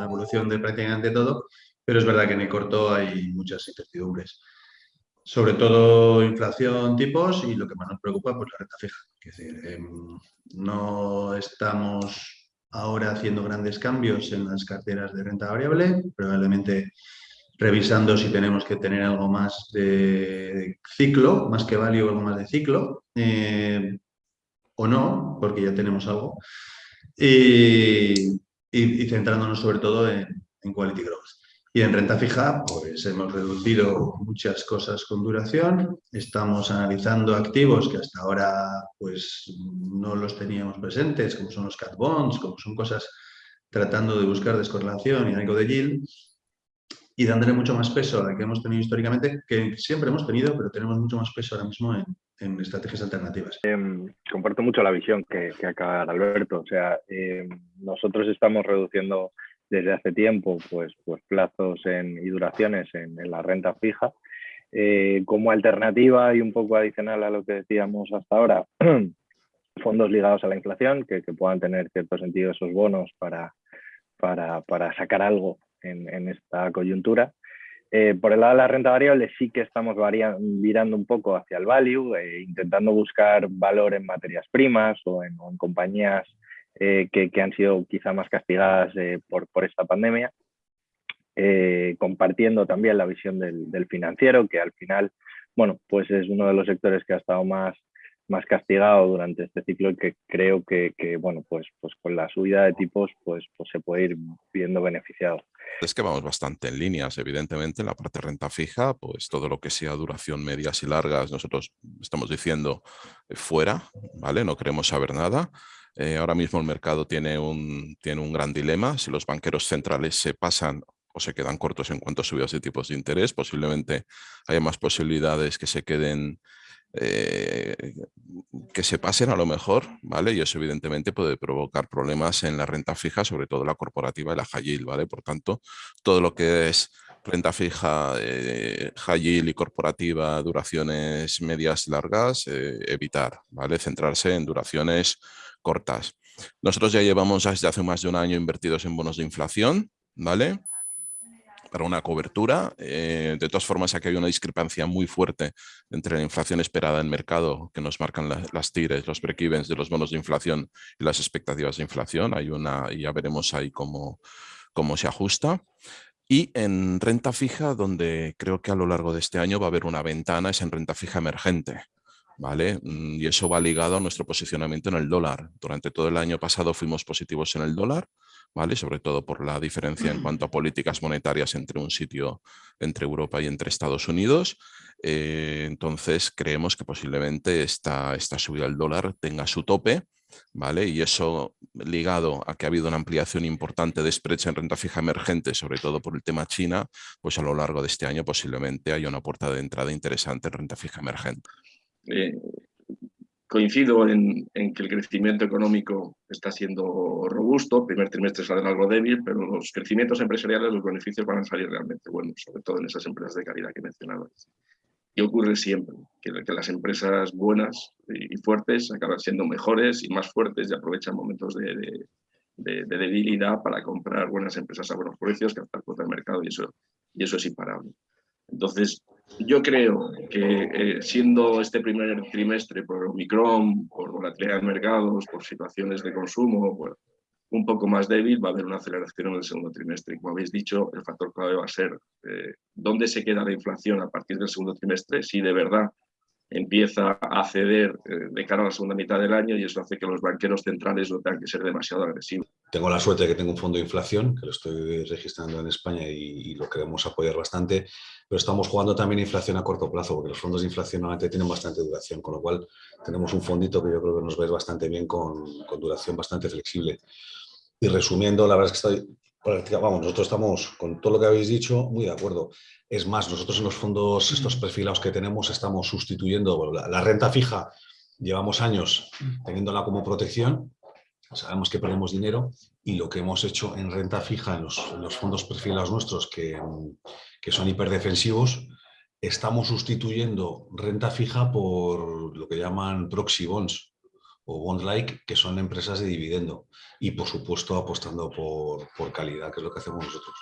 evolución de prácticamente todo, pero es verdad que en el corto hay muchas incertidumbres. Sobre todo inflación, tipos y lo que más nos preocupa, pues la renta fija. Es decir, em, no estamos ahora haciendo grandes cambios en las carteras de renta variable, probablemente revisando si tenemos que tener algo más de ciclo, más que value, algo más de ciclo, eh, o no, porque ya tenemos algo, centrándonos sobre todo en, en, quality growth. Y en renta fija, pues hemos reducido muchas cosas con duración, estamos analizando activos que hasta ahora pues no los teníamos presentes, como son los cat bonds, como son cosas tratando de buscar descorrelación y algo de yield, y dándole mucho más peso al que hemos tenido históricamente, que siempre hemos tenido, pero tenemos mucho más peso ahora mismo en, estrategias alternativas. Em, comparto mucho la visión que, acaba de dar Alberto. O sea, em, nosotros estamos reduciendo desde hace tiempo pues, pues plazos en, y duraciones en, la renta fija. Eh, como alternativa y un poco adicional a lo que decíamos hasta ahora, fondos ligados a la inflación, que, puedan tener cierto sentido esos bonos para, para sacar algo en, esta coyuntura. Eh, por el lado de la renta variable sí que estamos virando un poco hacia el value, eh, intentando buscar valor en materias primas o en, compañías eh, que, han sido quizá más castigadas por, por, esta pandemia, compartiendo también la visión del, del, financiero, que al final, bueno, pues es uno de los sectores que ha estado más más castigado durante este ciclo y que creo que, bueno, pues, pues con la subida de tipos pues, pues se puede ir viendo beneficiado. Es que vamos bastante en líneas, evidentemente, en la parte renta fija, pues todo lo que sea duración medias y largas, nosotros estamos diciendo eh, fuera, ¿vale? No queremos saber nada. Eh, ahora mismo el mercado tiene un, tiene un gran dilema. Si los banqueros centrales se pasan o se quedan cortos en cuanto a subidas de tipos de interés, posiblemente haya más posibilidades que se queden eh, que se pasen a lo mejor, ¿vale? Y eso evidentemente puede provocar problemas en la renta fija, sobre todo la corporativa y la high yield, ¿vale? Por tanto, todo lo que es renta fija, eh, high yield y corporativa, duraciones medias largas, eh, evitar, ¿vale? Centrarse en duraciones cortas. Nosotros ya llevamos desde hace más de un año invertidos en bonos de inflación, ¿vale? Para una cobertura. Eh, de todas formas, aquí hay una discrepancia muy fuerte entre la inflación esperada en mercado, que nos marcan las tires, los break-evens de los bonos de inflación y las expectativas de inflación. Hay una, ya veremos ahí cómo, cómo se ajusta. Y en renta fija, donde creo que a lo largo de este año va a haber una ventana, es en renta fija emergente. ¿Vale? Mm, y eso va ligado a nuestro posicionamiento en el dólar. Durante todo el año pasado fuimos positivos en el dólar, ¿vale? Sobre todo por la diferencia en cuanto a políticas monetarias entre un sitio, entre Europa y entre Estados Unidos. Eh, entonces creemos que posiblemente esta, esta subida del dólar tenga su tope, ¿vale? Y eso ligado a que ha habido una ampliación importante de spreads en renta fija emergente, sobre todo por el tema China, pues a lo largo de este año posiblemente haya una puerta de entrada interesante en renta fija emergente. Eh, Coincido en, que el crecimiento económico está siendo robusto, el primer trimestre sale algo débil, pero los crecimientos empresariales, los beneficios van a salir realmente buenos, sobre todo en esas empresas de calidad que mencionaba. Y ocurre siempre, que, las empresas buenas y, fuertes acaban siendo mejores y más fuertes y aprovechan momentos de, debilidad para comprar buenas empresas a buenos precios, captar cuota de mercado y eso, y eso es imparable. Entonces, yo creo que eh, siendo este primer trimestre por Omicron, por volatilidad de mercados, por situaciones de consumo, un poco más débil, va a haber una aceleración en el segundo trimestre. Como habéis dicho, el factor clave va a ser eh, dónde se queda la inflación a partir del segundo trimestre, si de verdad empieza a ceder eh, de cara a la segunda mitad del año y eso hace que los banqueros centrales no tengan que ser demasiado agresivos. Tengo la suerte de que tengo un fondo de inflación, que lo estoy registrando en España y, lo queremos apoyar bastante, pero estamos jugando también inflación a corto plazo, porque los fondos de inflación normalmente tienen bastante duración, con lo cual tenemos un fondito que yo creo que nos ve bastante bien con, con duración bastante flexible. Y resumiendo, la verdad es que estoy, vamos, nosotros estamos, con todo lo que habéis dicho, muy de acuerdo. Es más, nosotros en los fondos, estos perfilados que tenemos, estamos sustituyendo la, renta fija. Llevamos años teniéndola como protección, sabemos que perdemos dinero y lo que hemos hecho en renta fija en los, fondos perfilados nuestros que, que son hiperdefensivos, estamos sustituyendo renta fija por lo que llaman proxy bonds. o bond-like, que son empresas de dividendo y por supuesto apostando por, por calidad, que es lo que hacemos nosotros.